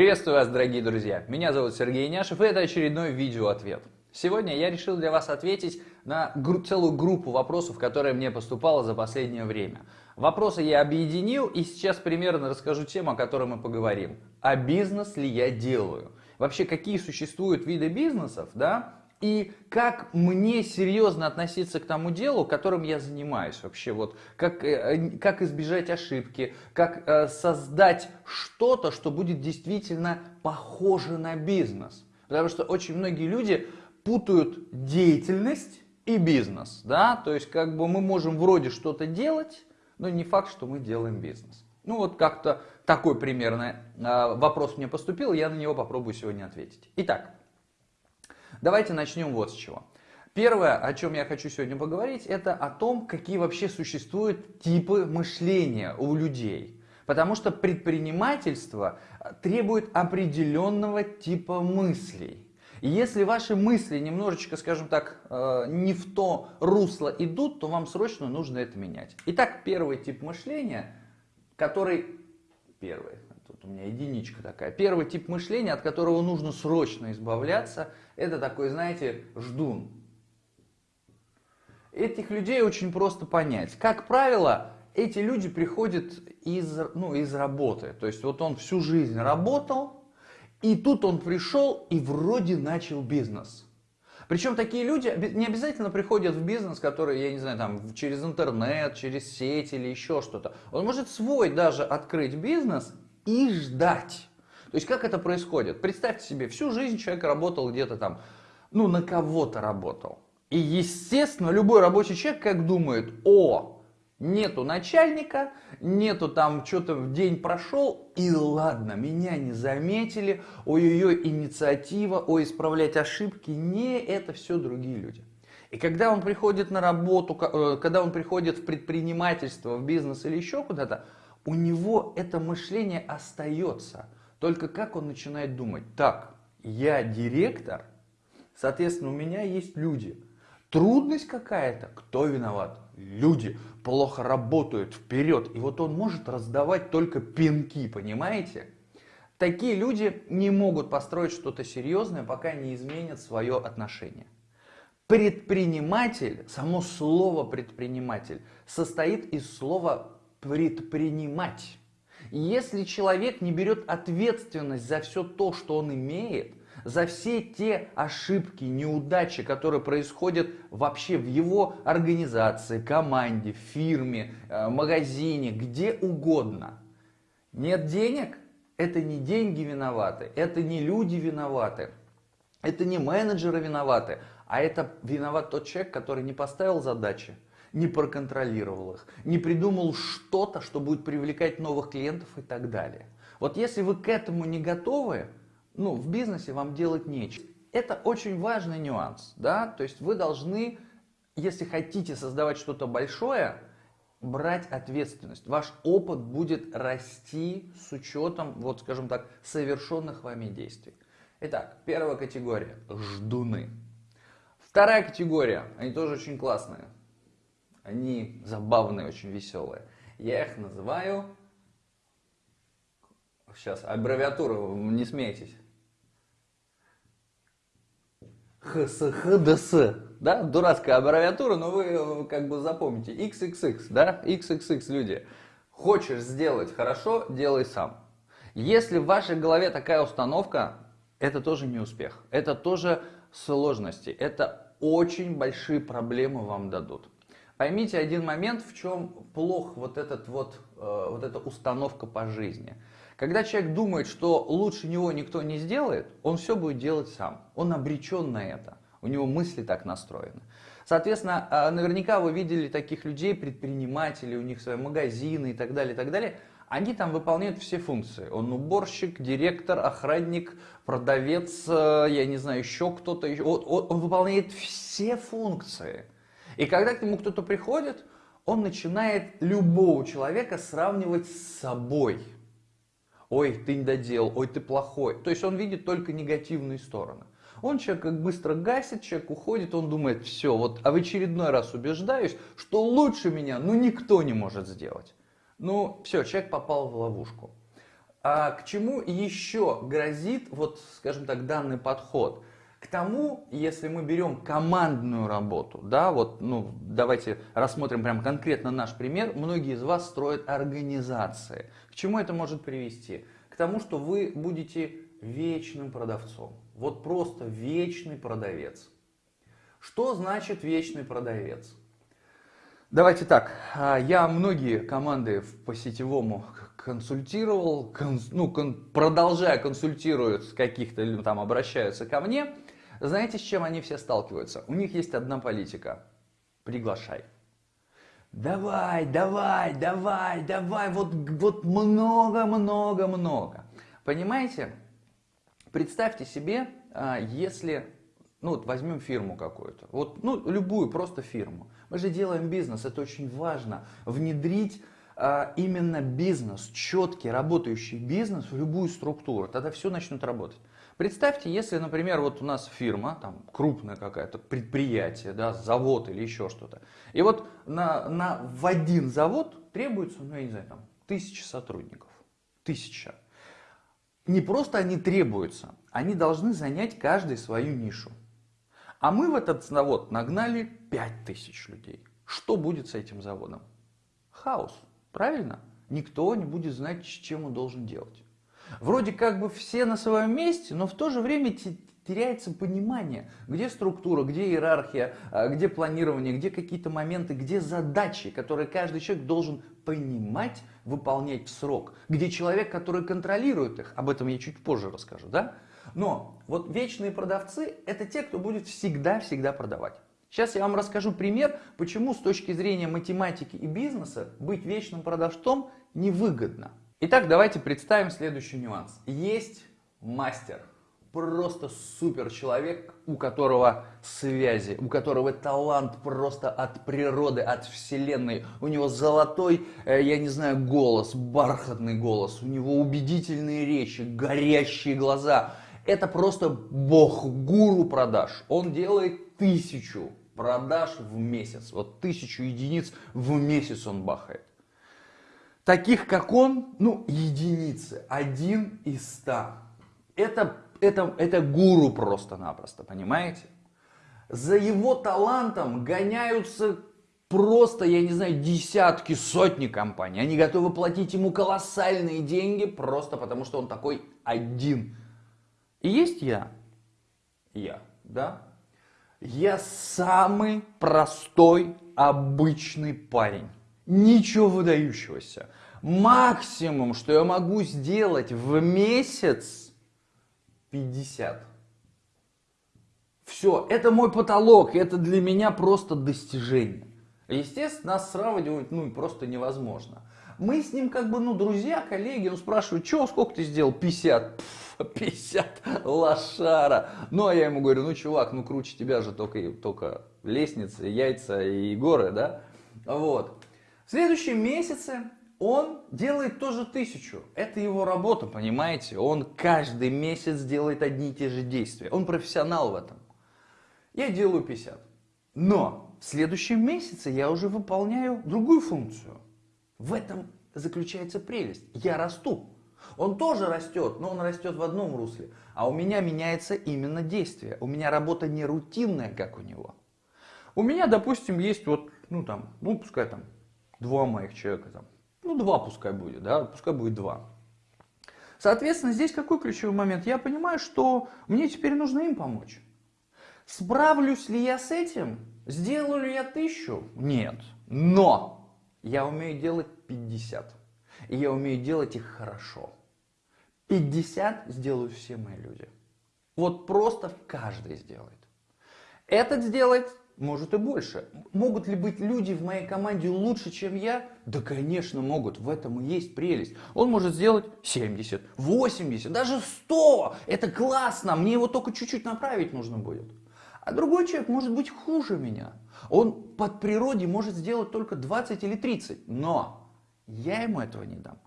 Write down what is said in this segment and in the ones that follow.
Приветствую вас, дорогие друзья! Меня зовут Сергей Няшев, и это очередной видео-ответ. Сегодня я решил для вас ответить на целую группу вопросов, которые мне поступало за последнее время. Вопросы я объединил, и сейчас примерно расскажу тему, о которой мы поговорим. А бизнес ли я делаю? Вообще, какие существуют виды бизнесов, да? И как мне серьезно относиться к тому делу, которым я занимаюсь вообще, вот как, э, как избежать ошибки, как э, создать что-то, что будет действительно похоже на бизнес. Потому что очень многие люди путают деятельность и бизнес, да, то есть как бы мы можем вроде что-то делать, но не факт, что мы делаем бизнес. Ну вот как-то такой примерно э, вопрос мне поступил, я на него попробую сегодня ответить. Итак, Давайте начнем вот с чего. Первое, о чем я хочу сегодня поговорить, это о том, какие вообще существуют типы мышления у людей. Потому что предпринимательство требует определенного типа мыслей. И если ваши мысли немножечко, скажем так, э, не в то русло идут, то вам срочно нужно это менять. Итак, первый тип мышления, который... Первый, тут у меня единичка такая. Первый тип мышления, от которого нужно срочно избавляться, это такой, знаете, ждун. Этих людей очень просто понять. Как правило, эти люди приходят из, ну, из работы. То есть вот он всю жизнь работал, и тут он пришел и вроде начал бизнес. Причем такие люди не обязательно приходят в бизнес, который, я не знаю, там через интернет, через сеть или еще что-то. Он может свой даже открыть бизнес и ждать. То есть как это происходит? Представьте себе, всю жизнь человек работал где-то там, ну на кого-то работал. И естественно, любой рабочий человек как думает, о, нету начальника, нету там, что-то в день прошел, и ладно, меня не заметили, ой-ой-ой, инициатива, ой, исправлять ошибки, не, это все другие люди. И когда он приходит на работу, э, когда он приходит в предпринимательство, в бизнес или еще куда-то, у него это мышление остается – только как он начинает думать? Так, я директор, соответственно, у меня есть люди. Трудность какая-то, кто виноват? Люди плохо работают вперед. И вот он может раздавать только пинки, понимаете? Такие люди не могут построить что-то серьезное, пока не изменят свое отношение. Предприниматель, само слово предприниматель, состоит из слова предпринимать. Если человек не берет ответственность за все то, что он имеет, за все те ошибки, неудачи, которые происходят вообще в его организации, команде, фирме, э, магазине, где угодно. Нет денег? Это не деньги виноваты, это не люди виноваты, это не менеджеры виноваты, а это виноват тот человек, который не поставил задачи, не проконтролировал их, не придумал что-то, что будет привлекать новых клиентов и так далее. Вот если вы к этому не готовы, ну, в бизнесе вам делать нечего. Это очень важный нюанс, да, то есть вы должны, если хотите создавать что-то большое, брать ответственность. Ваш опыт будет расти с учетом, вот скажем так, совершенных вами действий. Итак, первая категория – ждуны. Вторая категория, они тоже очень классные, они забавные, очень веселые. Я их называю... Сейчас, аббревиатура, не смейтесь. ХСХДС, да, дурацкая аббревиатура, но вы э, как бы запомните, XXX, да, XXX люди. Хочешь сделать хорошо, делай сам. Если в вашей голове такая установка, это тоже не успех, это тоже сложности, это очень большие проблемы вам дадут. Поймите один момент, в чем плох вот, этот вот, э, вот эта установка по жизни. Когда человек думает, что лучше него никто не сделает, он все будет делать сам. Он обречен на это. У него мысли так настроены. Соответственно, э, наверняка вы видели таких людей, предпринимателей, у них свои магазины и так далее, и так далее. Они там выполняют все функции. Он уборщик, директор, охранник, продавец, э, я не знаю, еще кто-то. Он, он, он выполняет все функции. И когда к нему кто-то приходит, он начинает любого человека сравнивать с собой. Ой, ты не додел, ой, ты плохой. То есть он видит только негативные стороны. Он человек как быстро гасит, человек уходит, он думает, все, вот а в очередной раз убеждаюсь, что лучше меня, ну никто не может сделать. Ну все, человек попал в ловушку. А к чему еще грозит, вот, скажем так, данный подход? К тому, если мы берем командную работу, да, вот, ну, давайте рассмотрим прям конкретно наш пример. Многие из вас строят организации. К чему это может привести? К тому, что вы будете вечным продавцом. Вот просто вечный продавец. Что значит вечный продавец? Давайте так, а, я многие команды по сетевому консультировал, конс, ну, кон, продолжая консультируют каких-то, ну, там обращаются ко мне. Знаете, с чем они все сталкиваются? У них есть одна политика. Приглашай. Давай, давай, давай, давай, вот, вот много, много, много. Понимаете? Представьте себе, а, если, ну вот возьмем фирму какую-то, вот, ну любую просто фирму. Мы же делаем бизнес, это очень важно, внедрить а, именно бизнес, четкий работающий бизнес в любую структуру, тогда все начнут работать. Представьте, если, например, вот у нас фирма, там крупное какое-то предприятие, да, завод или еще что-то, и вот на, на, в один завод требуется, ну я не знаю, там, тысяча сотрудников, тысяча не просто они требуются, они должны занять каждый свою нишу. А мы в этот завод нагнали 5000 людей. Что будет с этим заводом? Хаос, правильно? Никто не будет знать, чем он должен делать. Вроде как бы все на своем месте, но в то же время теряется понимание, где структура, где иерархия, а, где планирование, где какие-то моменты, где задачи, которые каждый человек должен понимать, выполнять в срок, где человек, который контролирует их, об этом я чуть позже расскажу, да? Но вот вечные продавцы – это те, кто будет всегда-всегда продавать. Сейчас я вам расскажу пример, почему с точки зрения математики и бизнеса быть вечным продавцом невыгодно. Итак, давайте представим следующий нюанс. Есть мастер, просто супер человек, у которого связи, у которого талант просто от природы, от вселенной. У него золотой, э, я не знаю, голос, бархатный голос, у него убедительные речи, горящие глаза. Это просто бог, гуру продаж. Он делает тысячу продаж в месяц. Вот тысячу единиц в месяц он бахает. Таких, как он, ну, единицы. Один из ста. Это это, это гуру просто-напросто, понимаете? За его талантом гоняются просто, я не знаю, десятки, сотни компаний. Они готовы платить ему колоссальные деньги просто потому, что он такой один. И есть я. Я, да? Я самый простой, обычный парень. Ничего выдающегося. Максимум, что я могу сделать в месяц, 50. Все, это мой потолок, это для меня просто достижение. Естественно, нас сравнивать ну, просто невозможно. Мы с ним как бы, ну, друзья, коллеги, он спрашивает, что, сколько ты сделал? 50. Пфф, 50, лошара. Ну, а я ему говорю, ну, чувак, ну, круче тебя же только, только лестницы, яйца и горы, да? Вот. В следующем месяце он делает тоже тысячу. Это его работа, понимаете? Он каждый месяц делает одни и те же действия. Он профессионал в этом. Я делаю 50. Но в следующем месяце я уже выполняю другую функцию. В этом заключается прелесть. Я расту. Он тоже растет, но он растет в одном русле. А у меня меняется именно действие. У меня работа не рутинная, как у него. У меня, допустим, есть вот, ну там, ну пускай там два моих человека там ну, два пускай будет, да, пускай будет два. Соответственно, здесь какой ключевой момент? Я понимаю, что мне теперь нужно им помочь. Справлюсь ли я с этим? Сделаю ли я тысячу? Нет. Но я умею делать 50. И я умею делать их хорошо. 50 сделают все мои люди. Вот просто каждый сделает. Этот сделает может и больше. Могут ли быть люди в моей команде лучше, чем я? Да, конечно, могут. В этом и есть прелесть. Он может сделать 70, 80, даже 100. Это классно. Мне его только чуть-чуть направить нужно будет. А другой человек может быть хуже меня. Он под природе может сделать только 20 или 30. Но я ему этого не дам.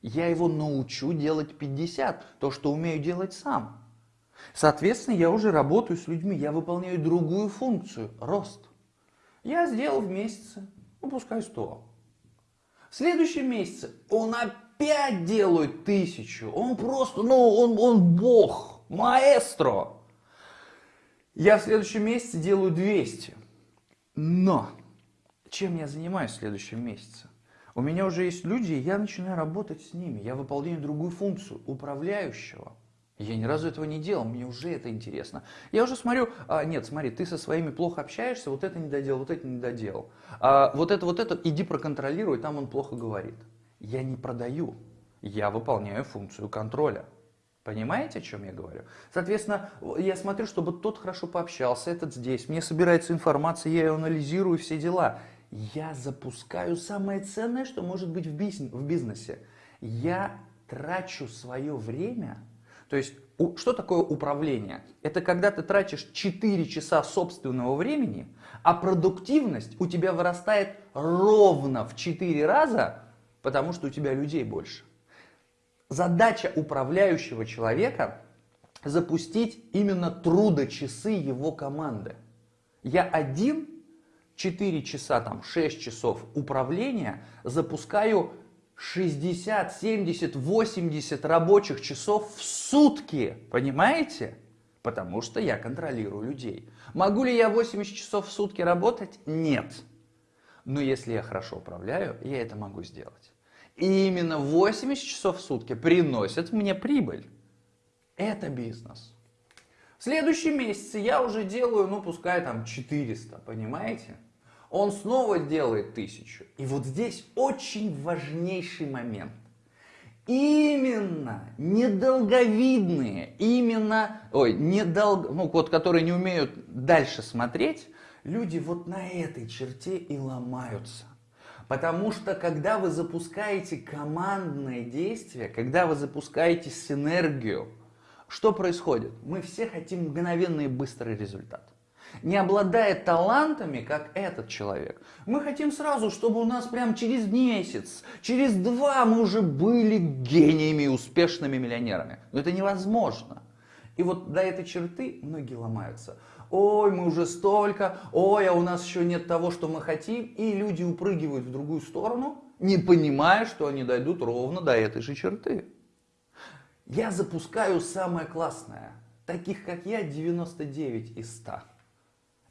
Я его научу делать 50. То, что умею делать сам. Соответственно, я уже работаю с людьми, я выполняю другую функцию – рост. Я сделал в месяце, ну пускай 100. В следующем месяце он опять делает тысячу. Он просто, ну, он, он бог, маэстро. Я в следующем месяце делаю 200. Но чем я занимаюсь в следующем месяце? У меня уже есть люди, и я начинаю работать с ними. Я выполняю другую функцию управляющего. Я ни разу этого не делал, мне уже это интересно. Я уже смотрю, а, нет, смотри, ты со своими плохо общаешься, вот это не доделал, вот это не доделал. А, вот это, вот это, иди проконтролируй, там он плохо говорит. Я не продаю, я выполняю функцию контроля. Понимаете, о чем я говорю? Соответственно, я смотрю, чтобы тот хорошо пообщался, этот здесь, мне собирается информация, я ее анализирую, все дела. Я запускаю самое ценное, что может быть в бизнесе. Я трачу свое время то есть, что такое управление? Это когда ты тратишь 4 часа собственного времени, а продуктивность у тебя вырастает ровно в 4 раза, потому что у тебя людей больше. Задача управляющего человека запустить именно трудочасы его команды. Я один 4 часа, там 6 часов управления запускаю 60, 70, 80 рабочих часов в сутки. Понимаете? Потому что я контролирую людей. Могу ли я 80 часов в сутки работать? Нет. Но если я хорошо управляю, я это могу сделать. И именно 80 часов в сутки приносят мне прибыль. Это бизнес. В следующем месяце я уже делаю, ну пускай там 400, понимаете? Он снова делает тысячу. И вот здесь очень важнейший момент. Именно недолговидные, именно, ой, недолг, ну вот, которые не умеют дальше смотреть, люди вот на этой черте и ломаются. Потому что когда вы запускаете командное действие, когда вы запускаете синергию, что происходит? Мы все хотим мгновенный и быстрый результат не обладая талантами, как этот человек. Мы хотим сразу, чтобы у нас прям через месяц, через два мы уже были гениями и успешными миллионерами. Но это невозможно. И вот до этой черты многие ломаются. Ой, мы уже столько, ой, а у нас еще нет того, что мы хотим. И люди упрыгивают в другую сторону, не понимая, что они дойдут ровно до этой же черты. Я запускаю самое классное. Таких, как я, 99 из 100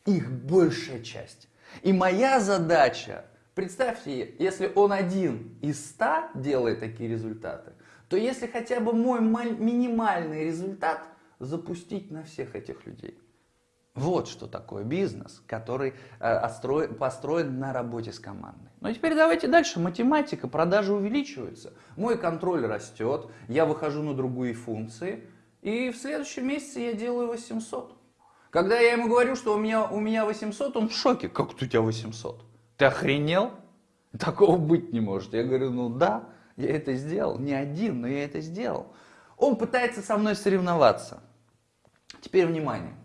их большая часть. И моя задача, представьте, если он один из ста делает такие результаты, то если хотя бы мой минимальный результат запустить на всех этих людей. Вот что такое бизнес, который э, построен на работе с командой. Ну теперь давайте дальше. Математика, продажи увеличиваются. Мой контроль растет, я выхожу на другие функции. И в следующем месяце я делаю 800. Когда я ему говорю, что у меня, у меня 800, он в шоке. Как у тебя 800? Ты охренел? Такого быть не может. Я говорю, ну да, я это сделал. Не один, но я это сделал. Он пытается со мной соревноваться. Теперь внимание.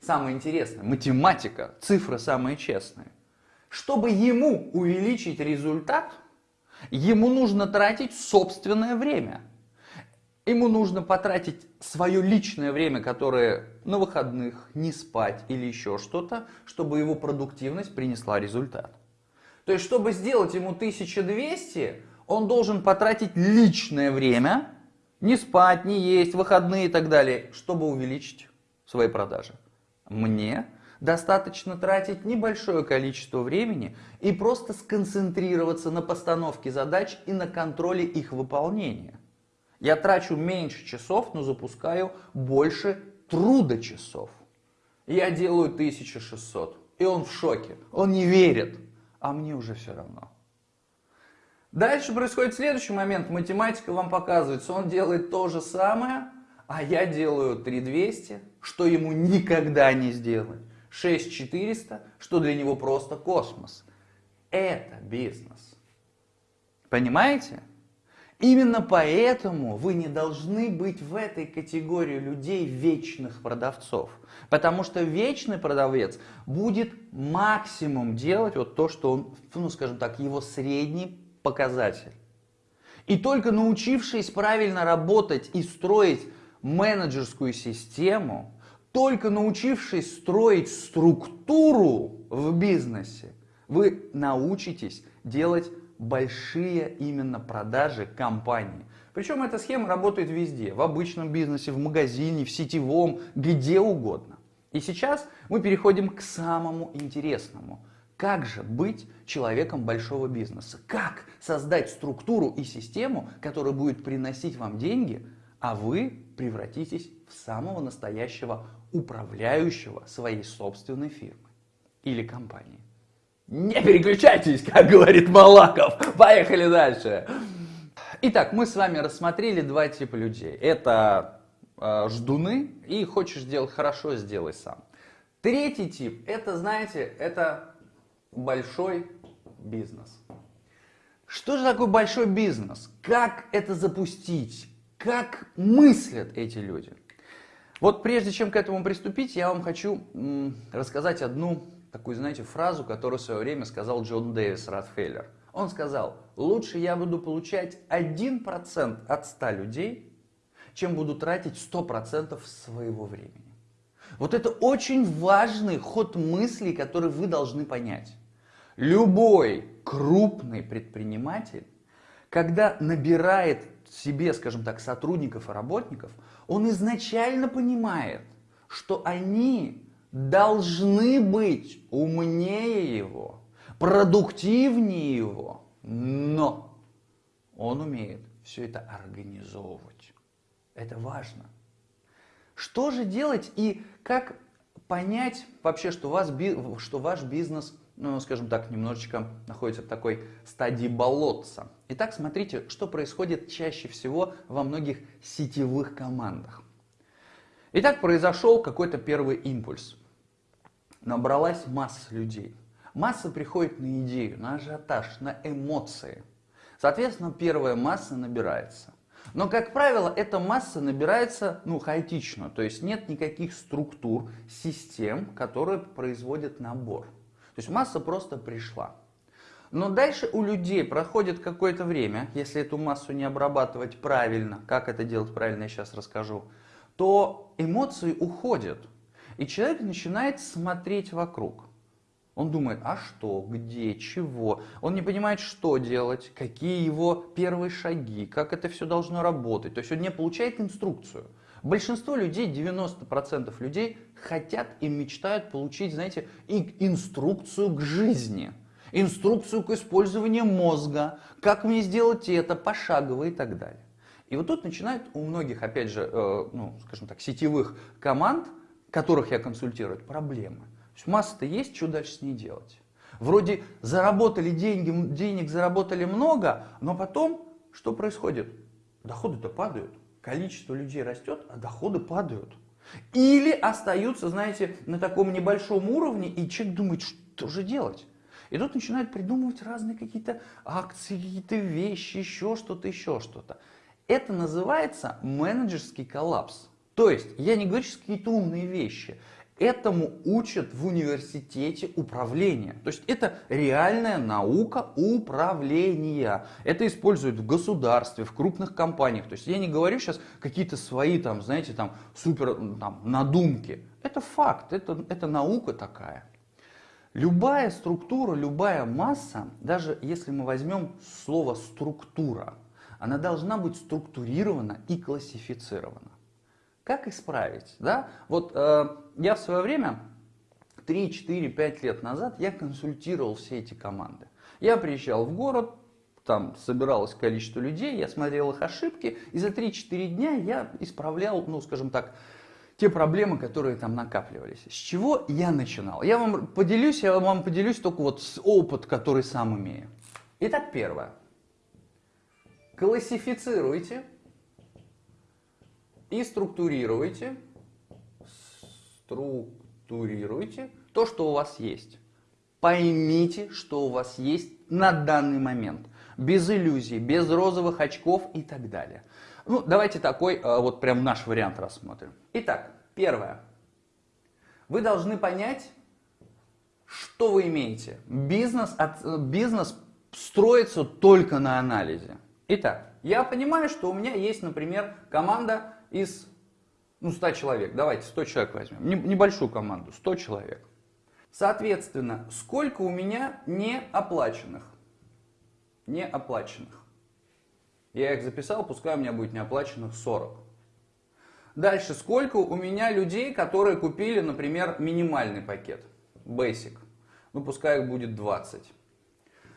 Самое интересное, математика, цифры самые честные. Чтобы ему увеличить результат, ему нужно тратить собственное время. Ему нужно потратить свое личное время, которое на выходных, не спать или еще что-то, чтобы его продуктивность принесла результат. То есть, чтобы сделать ему 1200, он должен потратить личное время, не спать, не есть, выходные и так далее, чтобы увеличить свои продажи. Мне достаточно тратить небольшое количество времени и просто сконцентрироваться на постановке задач и на контроле их выполнения. Я трачу меньше часов, но запускаю больше труда часов. Я делаю 1600, и он в шоке, он не верит, а мне уже все равно. Дальше происходит следующий момент, математика вам показывает, он делает то же самое, а я делаю 3200, что ему никогда не сделать. 6400, что для него просто космос. Это бизнес. Понимаете? Именно поэтому вы не должны быть в этой категории людей вечных продавцов. Потому что вечный продавец будет максимум делать вот то, что он, ну скажем так, его средний показатель. И только научившись правильно работать и строить менеджерскую систему, только научившись строить структуру в бизнесе, вы научитесь делать большие именно продажи компании. Причем эта схема работает везде, в обычном бизнесе, в магазине, в сетевом, где угодно. И сейчас мы переходим к самому интересному. Как же быть человеком большого бизнеса? Как создать структуру и систему, которая будет приносить вам деньги, а вы превратитесь в самого настоящего управляющего своей собственной фирмы или компании? Не переключайтесь, как говорит Малаков. Поехали дальше. Итак, мы с вами рассмотрели два типа людей. Это э, ждуны и хочешь сделать хорошо, сделай сам. Третий тип, это, знаете, это большой бизнес. Что же такое большой бизнес? Как это запустить? Как мыслят эти люди? Вот прежде чем к этому приступить, я вам хочу рассказать одну такую, знаете, фразу, которую в свое время сказал Джон Дэвис Ротфеллер. Он сказал, лучше я буду получать 1% от 100 людей, чем буду тратить 100% своего времени. Вот это очень важный ход мыслей, который вы должны понять. Любой крупный предприниматель, когда набирает себе, скажем так, сотрудников и работников, он изначально понимает, что они должны быть умнее его, продуктивнее его, но он умеет все это организовывать. Это важно. Что же делать и как понять вообще, что, вас, что ваш бизнес, ну, скажем так, немножечко находится в такой стадии болотца? Итак, смотрите, что происходит чаще всего во многих сетевых командах. Итак, произошел какой-то первый импульс набралась масса людей. Масса приходит на идею, на ажиотаж, на эмоции. Соответственно, первая масса набирается. Но, как правило, эта масса набирается ну, хаотично, то есть нет никаких структур, систем, которые производят набор. То есть масса просто пришла. Но дальше у людей проходит какое-то время, если эту массу не обрабатывать правильно, как это делать правильно, я сейчас расскажу, то эмоции уходят. И человек начинает смотреть вокруг. Он думает, а что, где, чего. Он не понимает, что делать, какие его первые шаги, как это все должно работать. То есть он не получает инструкцию. Большинство людей, 90% людей хотят и мечтают получить, знаете, инструкцию к жизни. Инструкцию к использованию мозга, как мне сделать это, пошагово и так далее. И вот тут начинает у многих, опять же, э, ну, скажем так, сетевых команд которых я консультирую, проблемы. То есть масса-то есть, что дальше с ней делать? Вроде заработали деньги, денег заработали много, но потом что происходит? Доходы-то падают, количество людей растет, а доходы падают. Или остаются, знаете, на таком небольшом уровне, и человек думает, что же делать? И тут начинают придумывать разные какие-то акции, какие-то вещи, еще что-то, еще что-то. Это называется менеджерский коллапс. То есть, я не говорю сейчас какие-то умные вещи. Этому учат в университете управления. То есть это реальная наука управления. Это используют в государстве, в крупных компаниях. То есть я не говорю сейчас какие-то свои там, знаете, там супер там, надумки. Это факт, это, это наука такая. Любая структура, любая масса, даже если мы возьмем слово структура, она должна быть структурирована и классифицирована. Как исправить? Да? Вот э, я в свое время, 3, 4, 5 лет назад, я консультировал все эти команды. Я приезжал в город, там собиралось количество людей, я смотрел их ошибки, и за 3-4 дня я исправлял, ну, скажем так, те проблемы, которые там накапливались. С чего я начинал? Я вам поделюсь, я вам поделюсь только вот с опыт, который сам имею. Итак, первое. Классифицируйте и структурируйте, структурируйте то, что у вас есть. Поймите, что у вас есть на данный момент. Без иллюзий, без розовых очков и так далее. Ну, давайте такой э, вот прям наш вариант рассмотрим. Итак, первое. Вы должны понять, что вы имеете. Бизнес, э, бизнес строится только на анализе. Итак, я понимаю, что у меня есть, например, команда из ну, 100 человек, давайте 100 человек возьмем, небольшую команду, 100 человек. Соответственно, сколько у меня не оплаченных? неоплаченных. Я их записал, пускай у меня будет неоплаченных 40. Дальше, сколько у меня людей, которые купили, например, минимальный пакет, Basic. Ну, пускай их будет 20.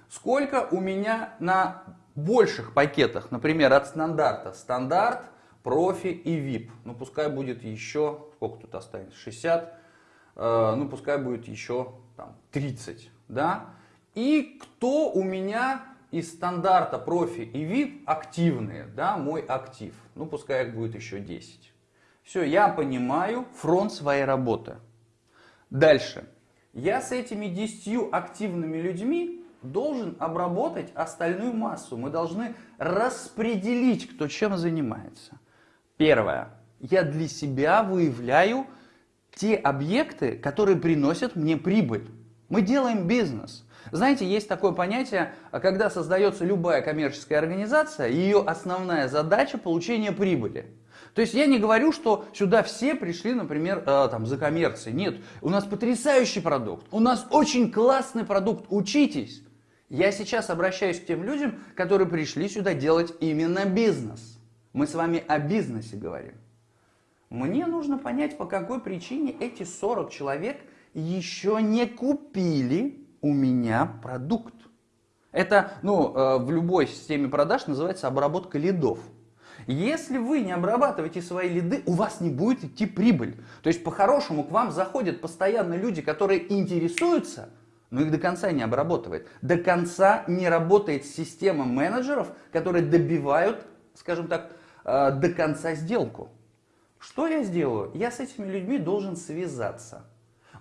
Сколько у меня на больших пакетах, например, от стандарта, стандарт, профи и VIP. Ну, пускай будет еще, сколько тут останется, 60, э, ну, пускай будет еще там, 30, да. И кто у меня из стандарта, профи и VIP активные, да, мой актив. Ну, пускай их будет еще 10. Все, я понимаю фронт своей работы. Дальше. Я с этими 10 активными людьми должен обработать остальную массу. Мы должны распределить, кто чем занимается. Первое. Я для себя выявляю те объекты, которые приносят мне прибыль. Мы делаем бизнес. Знаете, есть такое понятие, когда создается любая коммерческая организация, ее основная задача получение прибыли. То есть я не говорю, что сюда все пришли, например, э, там, за коммерцией. Нет, у нас потрясающий продукт, у нас очень классный продукт, учитесь. Я сейчас обращаюсь к тем людям, которые пришли сюда делать именно бизнес. Мы с вами о бизнесе говорим. Мне нужно понять, по какой причине эти 40 человек еще не купили у меня продукт. Это, ну, э, в любой системе продаж называется обработка лидов. Если вы не обрабатываете свои лиды, у вас не будет идти прибыль. То есть, по-хорошему, к вам заходят постоянно люди, которые интересуются, но их до конца не обработывает. До конца не работает система менеджеров, которые добивают, скажем так, э, до конца сделку. Что я сделаю? Я с этими людьми должен связаться.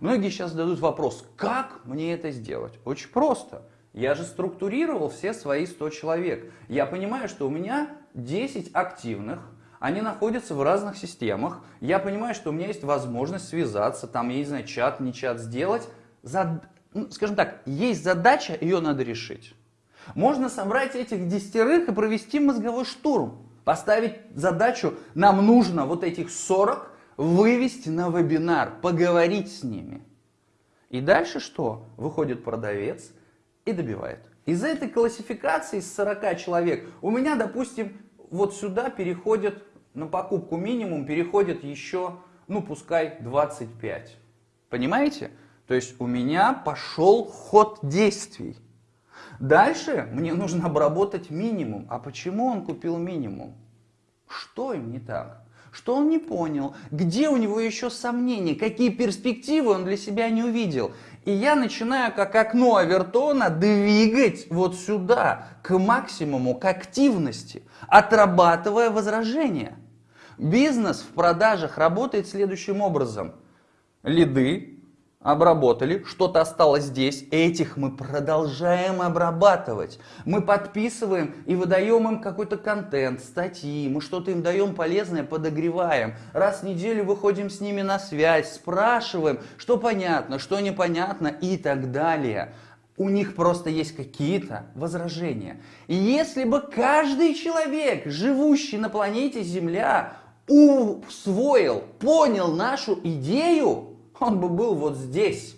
Многие сейчас задают вопрос, как мне это сделать? Очень просто. Я же структурировал все свои 100 человек. Я понимаю, что у меня 10 активных, они находятся в разных системах. Я понимаю, что у меня есть возможность связаться, там, я не знаю, чат, не чат сделать. Зад... Ну, скажем так, есть задача, ее надо решить. Можно собрать этих десятерых и провести мозговой штурм. Поставить задачу, нам нужно вот этих 40 вывести на вебинар, поговорить с ними. И дальше что? Выходит продавец и добивает. Из этой классификации из 40 человек у меня, допустим, вот сюда переходит, на покупку минимум переходит еще, ну пускай 25. Понимаете? То есть у меня пошел ход действий. Дальше мне нужно обработать минимум. А почему он купил минимум? Что им не так? Что он не понял? Где у него еще сомнения? Какие перспективы он для себя не увидел? И я начинаю как окно Авертона двигать вот сюда, к максимуму, к активности, отрабатывая возражения. Бизнес в продажах работает следующим образом. Лиды, обработали, что-то осталось здесь, этих мы продолжаем обрабатывать. Мы подписываем и выдаем им какой-то контент, статьи, мы что-то им даем полезное, подогреваем. Раз в неделю выходим с ними на связь, спрашиваем, что понятно, что непонятно и так далее. У них просто есть какие-то возражения. И если бы каждый человек, живущий на планете Земля, усвоил, понял нашу идею, он бы был вот здесь.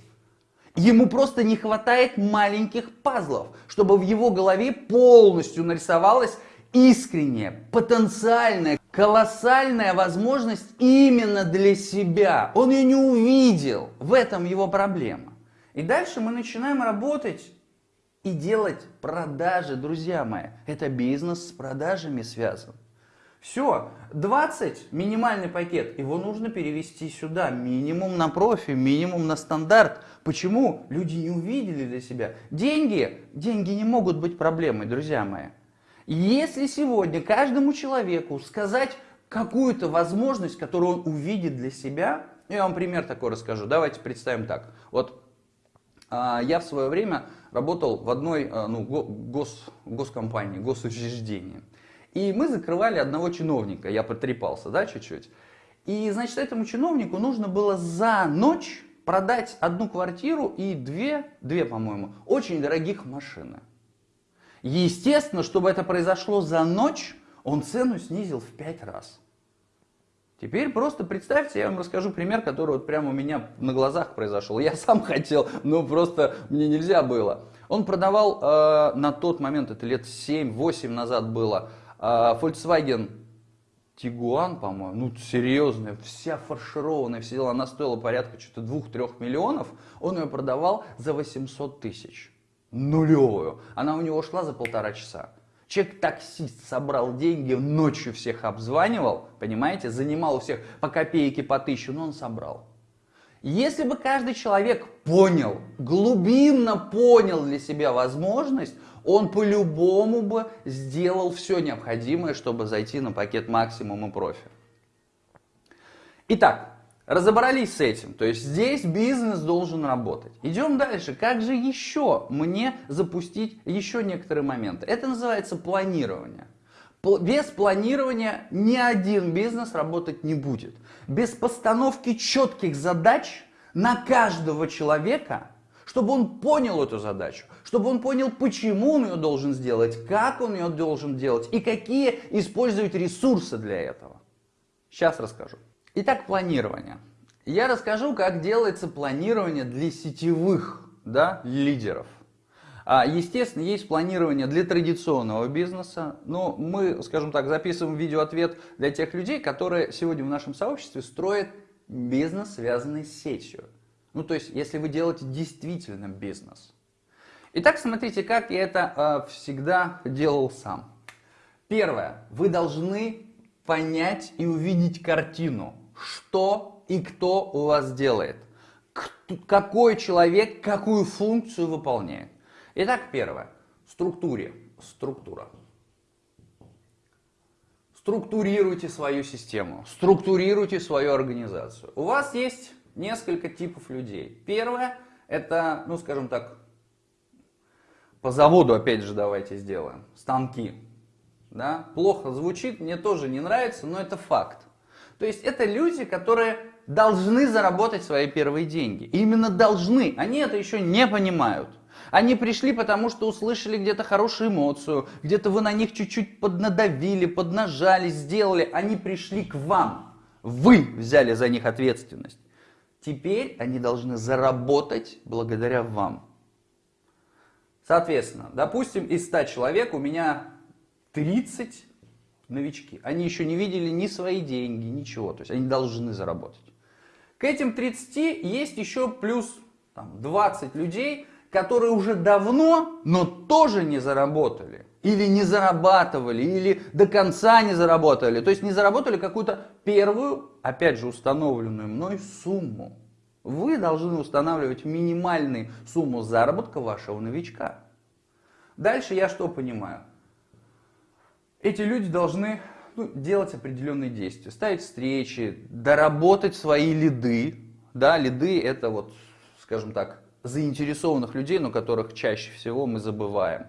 Ему просто не хватает маленьких пазлов, чтобы в его голове полностью нарисовалась искренняя, потенциальная, колоссальная возможность именно для себя. Он ее не увидел. В этом его проблема. И дальше мы начинаем работать и делать продажи, друзья мои. Это бизнес с продажами связан. Все, 20 минимальный пакет, его нужно перевести сюда, минимум на профи, минимум на стандарт. Почему? Люди не увидели для себя. Деньги, деньги не могут быть проблемой, друзья мои. Если сегодня каждому человеку сказать какую-то возможность, которую он увидит для себя, я вам пример такой расскажу. Давайте представим так. Вот а, я в свое время работал в одной а, ну, гос, госкомпании, госучреждении. И мы закрывали одного чиновника, я потрепался, да, чуть-чуть. И, значит, этому чиновнику нужно было за ночь продать одну квартиру и две, две, по-моему, очень дорогих машины. Естественно, чтобы это произошло за ночь, он цену снизил в пять раз. Теперь просто представьте, я вам расскажу пример, который вот прямо у меня на глазах произошел. Я сам хотел, но просто мне нельзя было. Он продавал э, на тот момент, это лет 7-8 назад было, э, Volkswagen Тигуан, по-моему, ну серьезная, вся фаршированная, все дела, она стоила порядка что-то 2-3 миллионов, он ее продавал за 800 тысяч. Нулевую. Она у него шла за полтора часа. Человек-таксист собрал деньги, ночью всех обзванивал, понимаете, занимал у всех по копейке, по тысячу, но он собрал. Если бы каждый человек понял, глубинно понял для себя возможность, он по-любому бы сделал все необходимое, чтобы зайти на пакет максимум и профи. Итак, разобрались с этим. То есть здесь бизнес должен работать. Идем дальше. Как же еще мне запустить еще некоторые моменты? Это называется планирование. Без планирования ни один бизнес работать не будет. Без постановки четких задач на каждого человека, чтобы он понял эту задачу, чтобы он понял, почему он ее должен сделать, как он ее должен делать и какие использовать ресурсы для этого. Сейчас расскажу. Итак, планирование. Я расскажу, как делается планирование для сетевых да, лидеров. А, естественно, есть планирование для традиционного бизнеса, но мы, скажем так, записываем видеоответ для тех людей, которые сегодня в нашем сообществе строят бизнес, связанный с сетью. Ну, то есть, если вы делаете действительно бизнес. Итак, смотрите, как я это э, всегда делал сам. Первое. Вы должны понять и увидеть картину, что и кто у вас делает. Какой человек какую функцию выполняет. Итак, первое. Структуре. Структура. Структурируйте свою систему, структурируйте свою организацию. У вас есть несколько типов людей. Первое, это, ну скажем так, по заводу опять же давайте сделаем, станки. Да? Плохо звучит, мне тоже не нравится, но это факт. То есть это люди, которые должны заработать свои первые деньги. Именно должны, они это еще не понимают. Они пришли, потому что услышали где-то хорошую эмоцию, где-то вы на них чуть-чуть поднадавили, поднажали, сделали. Они пришли к вам. Вы взяли за них ответственность. Теперь они должны заработать благодаря вам. Соответственно, допустим, из 100 человек у меня 30 новички. Они еще не видели ни свои деньги, ничего. То есть они должны заработать. К этим 30 есть еще плюс там, 20 людей, которые уже давно, но тоже не заработали. Или не зарабатывали, или до конца не заработали. То есть не заработали какую-то первую, опять же установленную мной сумму. Вы должны устанавливать минимальную сумму заработка вашего новичка. Дальше я что понимаю? Эти люди должны ну, делать определенные действия, ставить встречи, доработать свои лиды. Да, лиды это вот, скажем так, заинтересованных людей, но которых чаще всего мы забываем.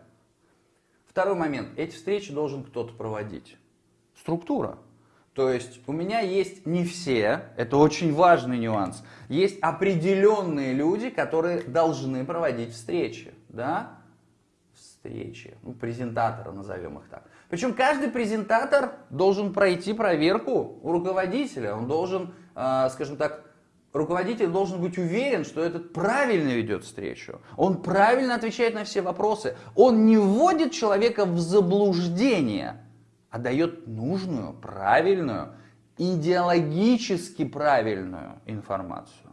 Второй момент. Эти встречи должен кто-то проводить. Структура. То есть у меня есть не все, это очень важный нюанс, есть определенные люди, которые должны проводить встречи. Да? Встречи, ну, презентаторы назовем их так. Причем каждый презентатор должен пройти проверку у руководителя, он должен, э, скажем так, руководитель должен быть уверен, что этот правильно ведет встречу. Он правильно отвечает на все вопросы. Он не вводит человека в заблуждение, а дает нужную, правильную, идеологически правильную информацию.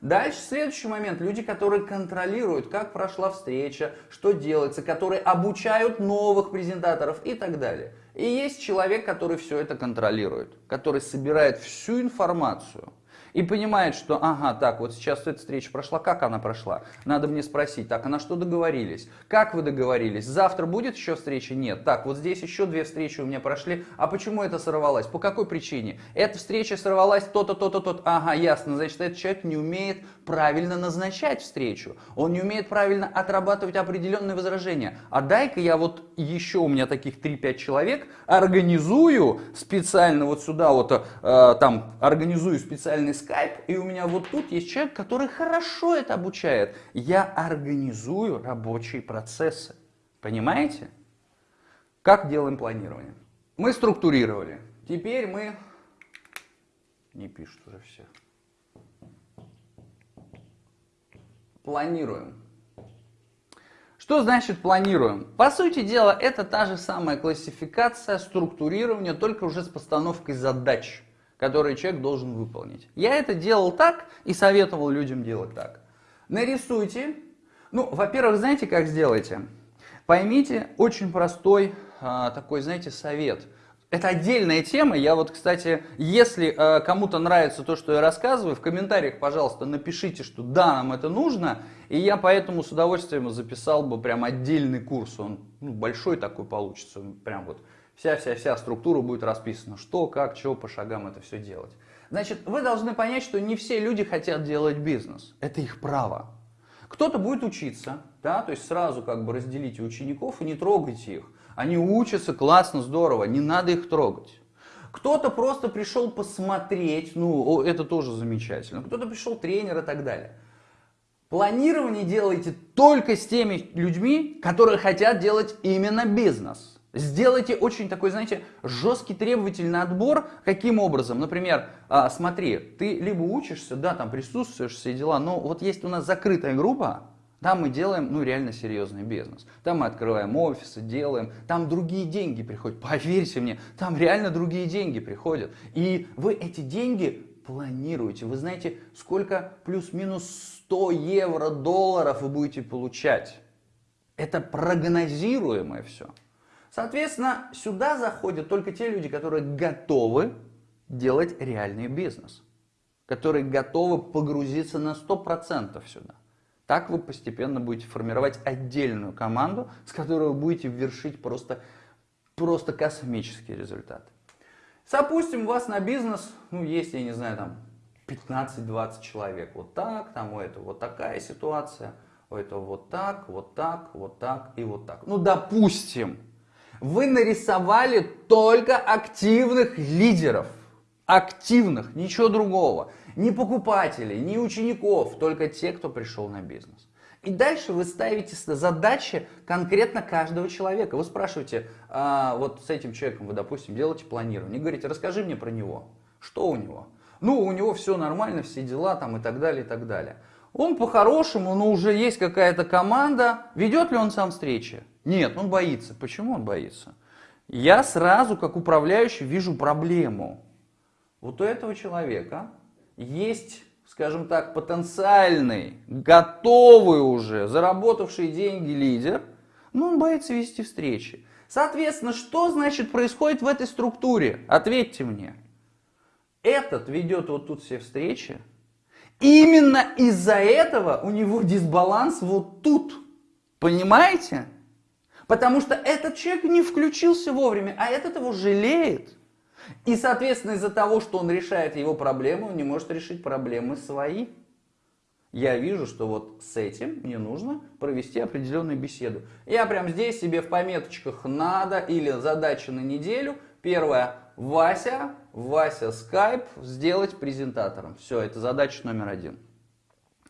Дальше следующий момент. Люди, которые контролируют, как прошла встреча, что делается, которые обучают новых презентаторов и так далее. И есть человек, который все это контролирует, который собирает всю информацию и понимает, что, ага, так, вот сейчас эта встреча прошла, как она прошла? Надо мне спросить, так, а на что договорились? Как вы договорились? Завтра будет еще встреча? Нет. Так, вот здесь еще две встречи у меня прошли, а почему это сорвалось? По какой причине? Эта встреча сорвалась то-то, то-то, то-то. Ага, ясно, значит, этот человек не умеет правильно назначать встречу. Он не умеет правильно отрабатывать определенные возражения. А дай-ка я вот еще у меня таких 3-5 человек организую специально вот сюда вот, э, там, организую специальный скайп, и у меня вот тут есть человек, который хорошо это обучает. Я организую рабочие процессы. Понимаете? Как делаем планирование? Мы структурировали. Теперь мы... Не пишут уже все. Планируем. Что значит планируем? По сути дела, это та же самая классификация, структурирование, только уже с постановкой задач, которые человек должен выполнить. Я это делал так и советовал людям делать так. Нарисуйте. Ну, во-первых, знаете, как сделайте? Поймите очень простой а, такой, знаете, совет – это отдельная тема. Я вот, кстати, если э, кому-то нравится то, что я рассказываю, в комментариях, пожалуйста, напишите, что да, нам это нужно. И я поэтому с удовольствием записал бы прям отдельный курс. Он ну, большой такой получится. Прям вот вся-вся-вся структура будет расписана. Что, как, чего по шагам это все делать. Значит, вы должны понять, что не все люди хотят делать бизнес. Это их право. Кто-то будет учиться, да, то есть сразу как бы разделите учеников и не трогайте их. Они учатся классно, здорово, не надо их трогать. Кто-то просто пришел посмотреть, ну, это тоже замечательно. Кто-то пришел тренер и так далее. Планирование делайте только с теми людьми, которые хотят делать именно бизнес. Сделайте очень такой, знаете, жесткий требовательный отбор. Каким образом? Например, а, смотри, ты либо учишься, да, там присутствуешь, все дела, но вот есть у нас закрытая группа, там мы делаем, ну, реально серьезный бизнес. Там мы открываем офисы, делаем, там другие деньги приходят. Поверьте мне, там реально другие деньги приходят. И вы эти деньги планируете. Вы знаете, сколько плюс-минус 100 евро, долларов вы будете получать. Это прогнозируемое все. Соответственно, сюда заходят только те люди, которые готовы делать реальный бизнес. Которые готовы погрузиться на 100% сюда. Так вы постепенно будете формировать отдельную команду, с которой вы будете вершить просто, просто космические результаты. Допустим, у вас на бизнес, ну, есть, я не знаю, там 15-20 человек. Вот так, там у этого вот такая ситуация, у этого вот так, вот так, вот так и вот так. Ну, допустим, вы нарисовали только активных лидеров. Активных, ничего другого. Ни покупателей, ни учеников, только те, кто пришел на бизнес. И дальше вы ставите задачи конкретно каждого человека. Вы спрашиваете, а, вот с этим человеком вы, допустим, делаете планирование. И говорите, расскажи мне про него. Что у него? Ну, у него все нормально, все дела там и так далее, и так далее. Он по-хорошему, но уже есть какая-то команда. Ведет ли он сам встречи? Нет, он боится. Почему он боится? Я сразу, как управляющий, вижу проблему. Вот у этого человека есть, скажем так, потенциальный, готовый уже, заработавший деньги лидер, но он боится вести встречи. Соответственно, что значит происходит в этой структуре? Ответьте мне. Этот ведет вот тут все встречи. Именно из-за этого у него дисбаланс вот тут. Понимаете? Потому что этот человек не включился вовремя, а этот его жалеет. И, соответственно, из-за того, что он решает его проблемы, он не может решить проблемы свои. Я вижу, что вот с этим мне нужно провести определенную беседу. Я прям здесь себе в пометочках «надо» или «задача на неделю». Первое – Вася, Вася Skype сделать презентатором. Все, это задача номер один.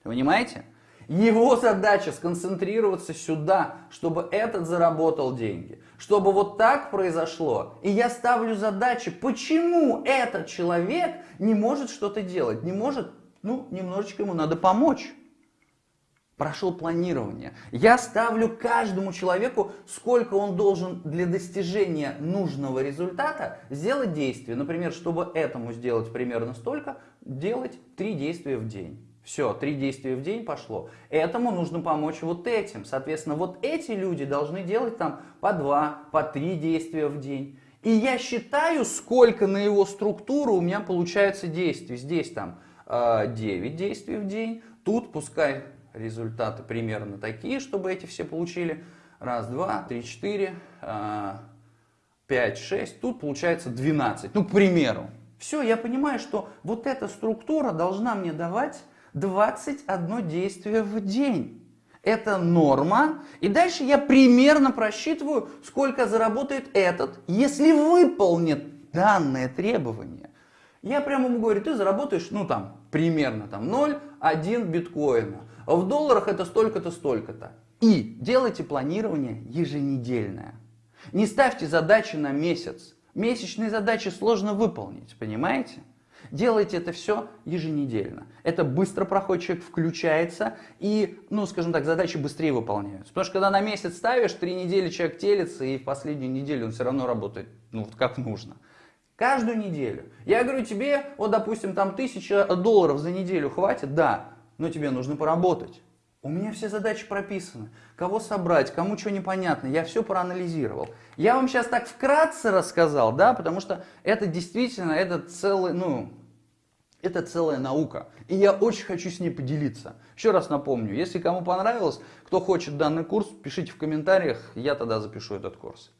Понимаете? Его задача сконцентрироваться сюда, чтобы этот заработал деньги. Чтобы вот так произошло. И я ставлю задачи, почему этот человек не может что-то делать. Не может, ну, немножечко ему надо помочь. Прошел планирование. Я ставлю каждому человеку, сколько он должен для достижения нужного результата сделать действия. Например, чтобы этому сделать примерно столько, делать три действия в день. Все, три действия в день пошло. Этому нужно помочь вот этим. Соответственно, вот эти люди должны делать там по два, по три действия в день. И я считаю, сколько на его структуру у меня получается действий. Здесь там 9 э, действий в день. Тут пускай результаты примерно такие, чтобы эти все получили. Раз, два, три, четыре, э, пять, шесть. Тут получается 12. Ну, к примеру. Все, я понимаю, что вот эта структура должна мне давать 21 действие в день. Это норма. И дальше я примерно просчитываю, сколько заработает этот, если выполнит данное требование. Я прямо ему говорю, ты заработаешь, ну там, примерно там 0,1 биткоина. В долларах это столько-то, столько-то. И делайте планирование еженедельное. Не ставьте задачи на месяц. Месячные задачи сложно выполнить, понимаете? Делайте это все еженедельно. Это быстро проходит, человек включается и, ну, скажем так, задачи быстрее выполняются. Потому что когда на месяц ставишь, три недели человек телится, и в последнюю неделю он все равно работает, ну, вот как нужно. Каждую неделю. Я говорю тебе, вот, допустим, там тысяча долларов за неделю хватит, да, но тебе нужно поработать. У меня все задачи прописаны. Кого собрать, кому что непонятно, я все проанализировал. Я вам сейчас так вкратце рассказал, да, потому что это действительно, это целый, ну, это целая наука. И я очень хочу с ней поделиться. Еще раз напомню, если кому понравилось, кто хочет данный курс, пишите в комментариях, я тогда запишу этот курс.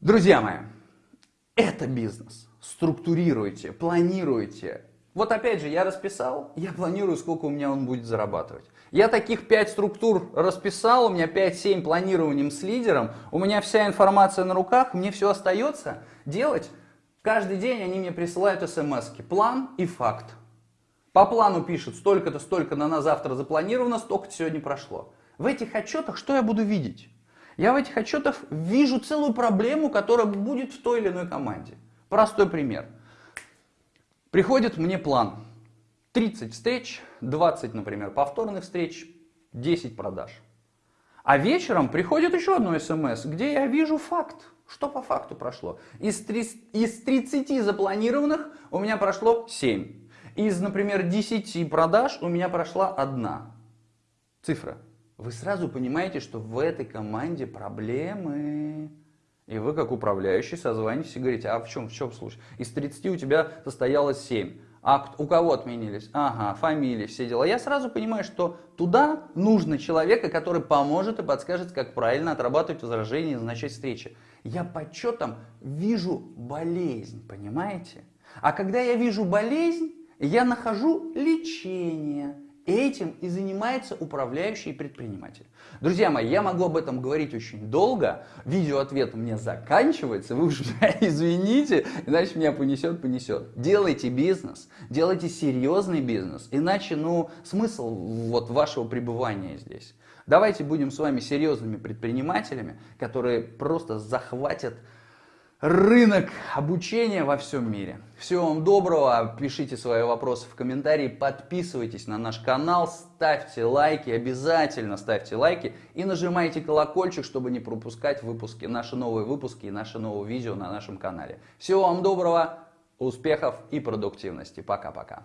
Друзья мои, это бизнес. Структурируйте, планируйте. Вот опять же, я расписал, я планирую, сколько у меня он будет зарабатывать. Я таких 5 структур расписал, у меня 5-7 планированием с лидером, у меня вся информация на руках, мне все остается делать. Каждый день они мне присылают смс -ки. план и факт. По плану пишут, столько-то, столько на нас завтра запланировано, столько-то сегодня прошло. В этих отчетах что я буду видеть? Я в этих отчетах вижу целую проблему, которая будет в той или иной команде. Простой пример. Приходит мне план. 30 встреч, 20, например, повторных встреч, 10 продаж. А вечером приходит еще одно смс, где я вижу факт, что по факту прошло. Из, 30, из 30 запланированных у меня прошло 7. Из, например, 10 продаж у меня прошла одна цифра. Вы сразу понимаете, что в этой команде проблемы. И вы, как управляющий, созваниваетесь и говорите, а в чем, в чем случай? Из 30 у тебя состоялось 7. А у кого отменились? Ага, фамилии, все дела. Я сразу понимаю, что туда нужно человека, который поможет и подскажет, как правильно отрабатывать возражения и назначать встречи. Я по отчетам вижу болезнь, понимаете? А когда я вижу болезнь, я нахожу лечение. Этим и занимается управляющий предприниматель. Друзья мои, я могу об этом говорить очень долго. Видеоответ у меня заканчивается. Вы уже извините, иначе меня понесет, понесет. Делайте бизнес, делайте серьезный бизнес. Иначе, ну, смысл вот вашего пребывания здесь. Давайте будем с вами серьезными предпринимателями, которые просто захватят рынок обучения во всем мире. Всего вам доброго, пишите свои вопросы в комментарии, подписывайтесь на наш канал, ставьте лайки, обязательно ставьте лайки и нажимайте колокольчик, чтобы не пропускать выпуски, наши новые выпуски и наши новые видео на нашем канале. Всего вам доброго, успехов и продуктивности. Пока-пока.